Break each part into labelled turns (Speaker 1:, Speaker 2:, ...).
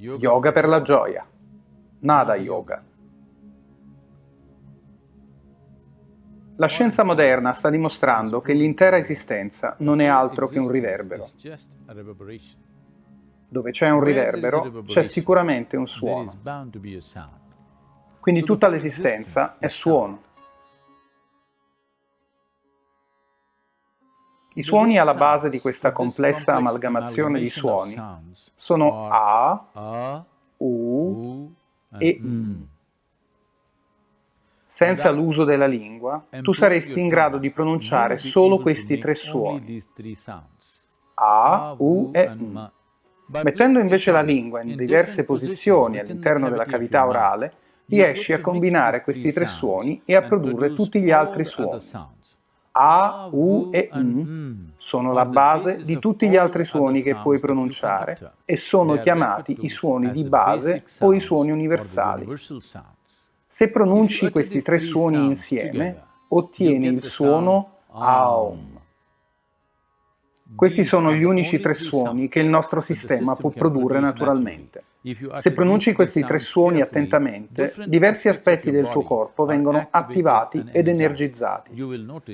Speaker 1: Yoga per la gioia. Nada yoga. La scienza moderna sta dimostrando che l'intera esistenza non è altro che un riverbero. Dove c'è un riverbero, c'è sicuramente un suono. Quindi tutta l'esistenza è suono. I suoni alla base di questa complessa amalgamazione di suoni sono A, U e. M. Senza l'uso della lingua, tu saresti in grado di pronunciare solo questi tre suoni, A, U e M. Mettendo invece la lingua in diverse posizioni all'interno della cavità orale, riesci a combinare questi tre suoni e a produrre tutti gli altri suoni. A, U e M sono la base di tutti gli altri suoni che puoi pronunciare e sono chiamati i suoni di base o i suoni universali. Se pronunci questi tre suoni insieme, ottieni il suono Aum. Questi sono gli unici tre suoni che il nostro sistema può produrre naturalmente. Se pronunci questi tre suoni attentamente, diversi aspetti del tuo corpo vengono attivati ed energizzati.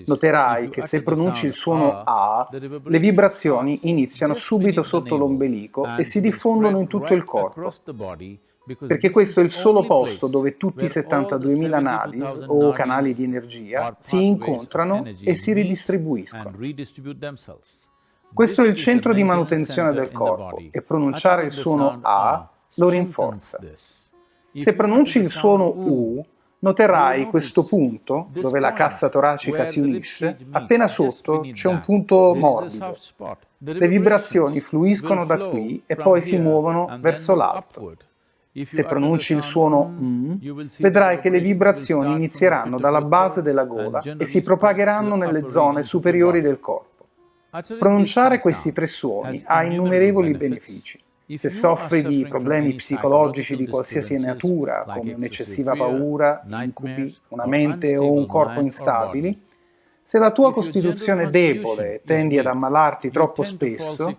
Speaker 1: Noterai che se pronunci il suono A, le vibrazioni iniziano subito sotto l'ombelico e si diffondono in tutto il corpo, perché questo è il solo posto dove tutti i 72.000 nadi o canali di energia si incontrano e si ridistribuiscono. Questo è il centro di manutenzione del corpo e pronunciare il suono A lo rinforza. Se pronunci il suono U, noterai questo punto, dove la cassa toracica si unisce, appena sotto c'è un punto morbido. Le vibrazioni fluiscono da qui e poi si muovono verso l'alto. Se pronunci il suono M, vedrai che le vibrazioni inizieranno dalla base della gola e si propagheranno nelle zone superiori del corpo. Pronunciare questi tre suoni ha innumerevoli benefici. Se soffri di problemi psicologici di qualsiasi natura, come un'eccessiva paura, incubi, una mente o un corpo instabili, se la tua costituzione è debole e tendi ad ammalarti troppo spesso,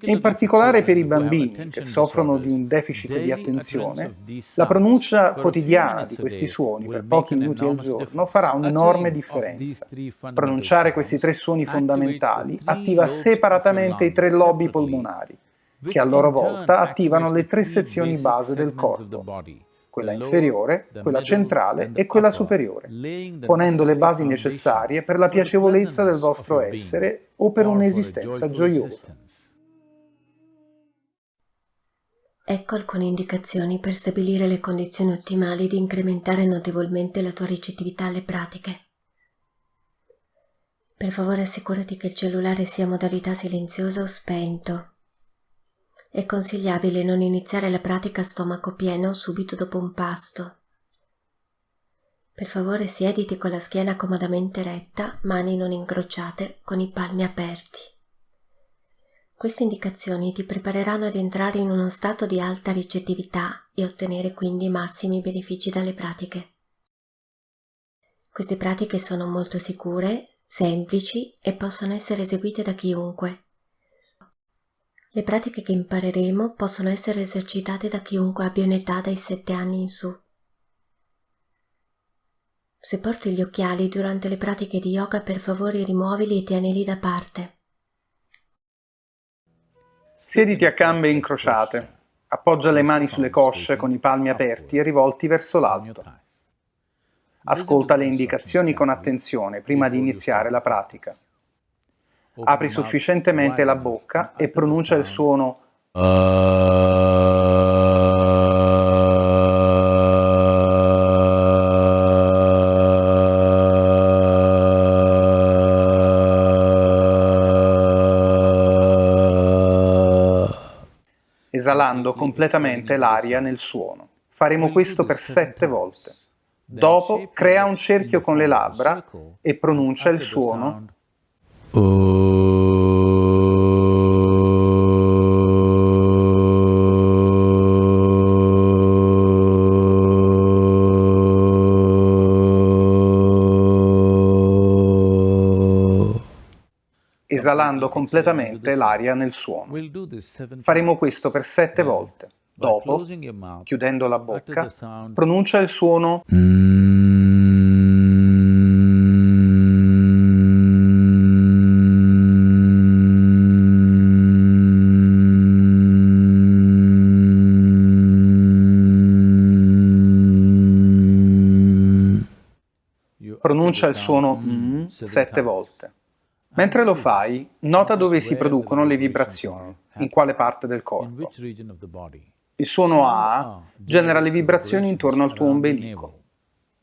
Speaker 1: in particolare per i bambini che soffrono di un deficit di attenzione, la pronuncia quotidiana di questi suoni per pochi minuti al giorno farà un'enorme differenza. Pronunciare questi tre suoni fondamentali attiva separatamente i tre lobi polmonari, che a loro volta attivano le tre sezioni base del corpo, quella inferiore, quella centrale e quella superiore, ponendo le basi necessarie per la piacevolezza del vostro essere o per un'esistenza gioiosa.
Speaker 2: Ecco alcune indicazioni per stabilire le condizioni ottimali di incrementare notevolmente la tua ricettività alle pratiche. Per favore assicurati che il cellulare sia a modalità silenziosa o spento. È consigliabile non iniziare la pratica a stomaco pieno subito dopo un pasto. Per favore siediti con la schiena comodamente retta, mani non incrociate, con i palmi aperti. Queste indicazioni ti prepareranno ad entrare in uno stato di alta ricettività e ottenere quindi massimi benefici dalle pratiche. Queste pratiche sono molto sicure, semplici e possono essere eseguite da chiunque. Le pratiche che impareremo possono essere esercitate da chiunque abbia un'età dai 7 anni in su. Se porti gli occhiali durante le pratiche di yoga per favore rimuovili e tienili da parte.
Speaker 1: Siediti a gambe incrociate, appoggia le mani sulle cosce con i palmi aperti e rivolti verso l'alto. Ascolta le indicazioni con attenzione prima di iniziare la pratica. Apri sufficientemente la bocca e pronuncia il suono esalando completamente l'aria nel suono. Faremo questo per sette volte. Dopo crea un cerchio con le labbra e pronuncia il suono esalando completamente l'aria nel suono. Faremo questo per sette volte. Dopo, chiudendo la bocca, pronuncia il suono pronuncia il suono mm sette volte. Mentre lo fai, nota dove si producono le vibrazioni, in quale parte del corpo. Il suono A genera le vibrazioni intorno al tuo ombelico.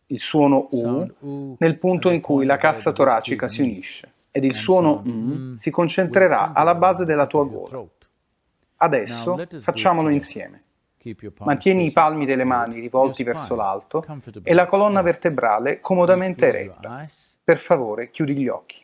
Speaker 1: Il suono U nel punto in cui la cassa toracica si unisce. Ed il suono M si concentrerà alla base della tua gola. Adesso facciamolo insieme. Mantieni i palmi delle mani rivolti verso l'alto e la colonna vertebrale comodamente eretta. Per favore, chiudi gli occhi.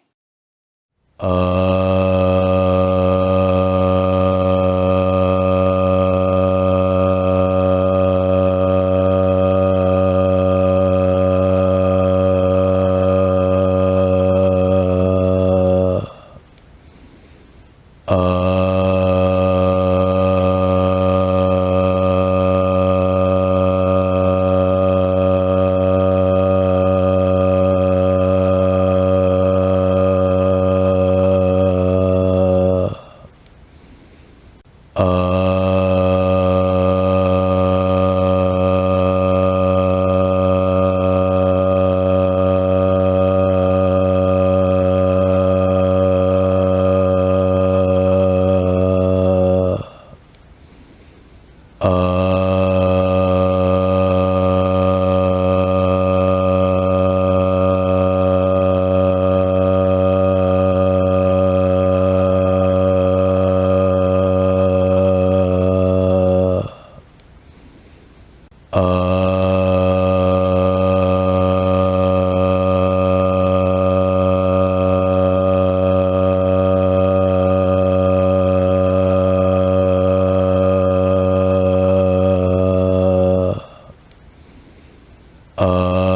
Speaker 1: uh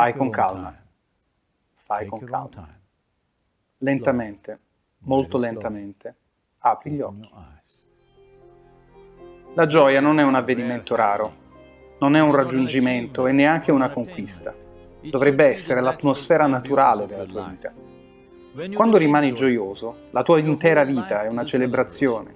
Speaker 1: Fai con calma. Fai con calma. Lentamente, molto lentamente, apri gli occhi. La gioia non è un avvenimento raro, non è un raggiungimento e neanche una conquista. Dovrebbe essere l'atmosfera naturale della tua vita. Quando rimani gioioso, la tua intera vita è una celebrazione,